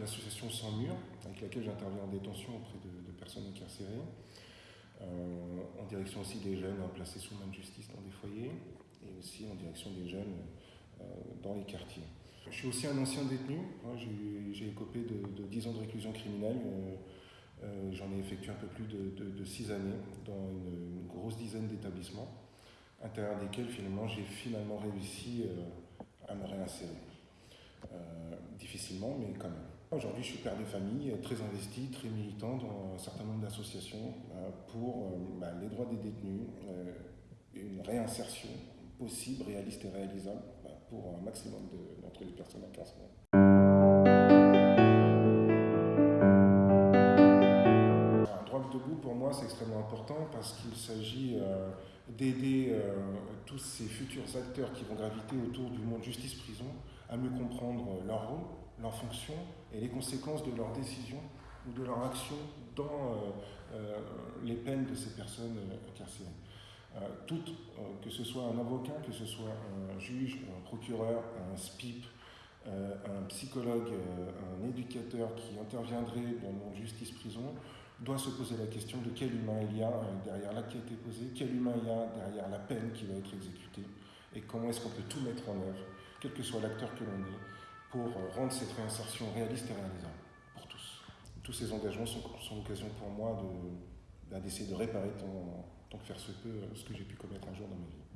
laquelle j'interviens en détention auprès de, personnes incarcérées, en direction aussi des jeunes placés sous main de justice dans des foyers, et aussi en direction des jeunes dans les quartiers. Je suis aussi un ancien détenu, j'ai écopé de, de, 10 ans de réclusion criminelle. Euh, j'en ai effectué un peu plus de, 6 années dans une, grosse dizaine d'établissements, à l'intérieur desquels finalement j'ai finalement réussi euh, à me réinsérer. Euh, difficilement, mais quand même. Aujourd'hui, je suis père de famille, très investi, très militant dans un certain nombre d'associations pour bah, les droits des détenus, une réinsertion possible, réaliste et réalisable bah, pour un maximum d'entre les personnes incarcérées. pour moi, c'est extrêmement important parce qu'il s'agit euh, d'aider euh, tous ces futurs acteurs qui vont graviter autour du monde justice-prison à mieux comprendre leur rôle, leur fonction et les conséquences de leurs décisions ou de leur action dans euh, les peines de ces personnes incarcérées. toutes, que ce soit un avocat, que ce soit un juge, un procureur, un SPIP, un psychologue, un éducateur qui interviendrait dans monde justice-prison, doit se poser la question de quel humain il y a euh, derrière l'acte qui a été posé, quel humain il y a derrière la peine qui va être exécutée, et comment est-ce qu'on peut tout mettre en œuvre, quel que soit l'acteur que l'on est, pour euh, rendre cette réinsertion réaliste et réalisable pour tous. Tous ces engagements sont, l'occasion pour moi d'essayer de, réparer tant, tant que faire se peut euh, ce que j'ai pu commettre un jour dans ma vie.